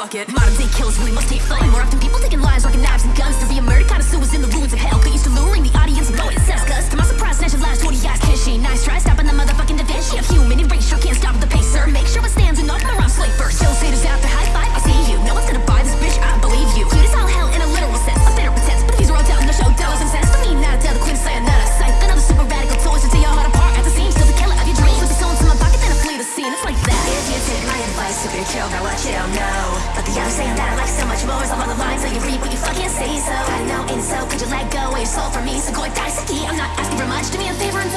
fuck it. Modern day killers, we must take flight. On the line, so you read, what you fucking see So I know and so, could you let go of your soul for me? So go and die, Siki, I'm not asking for much, do me a favor and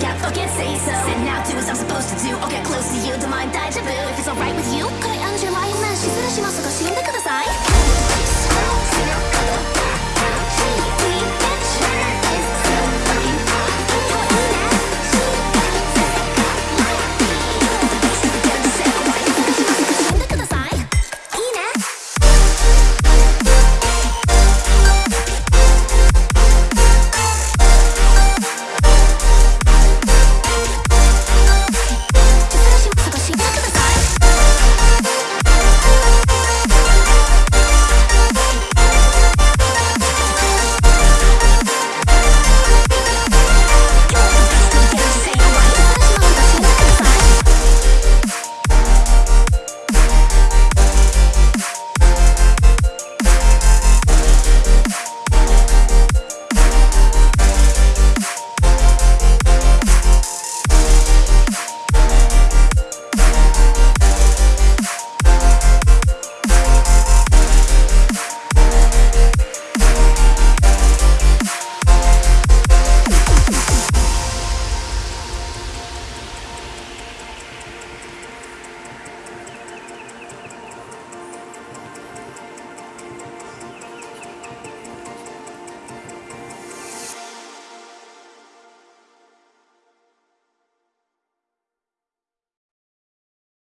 yeah, fucking say so. Now do as I'm supposed to do. I'll get close to you, don't mind 大丈夫 If it's alright with you これ Angela 今沈めしますが沈んでください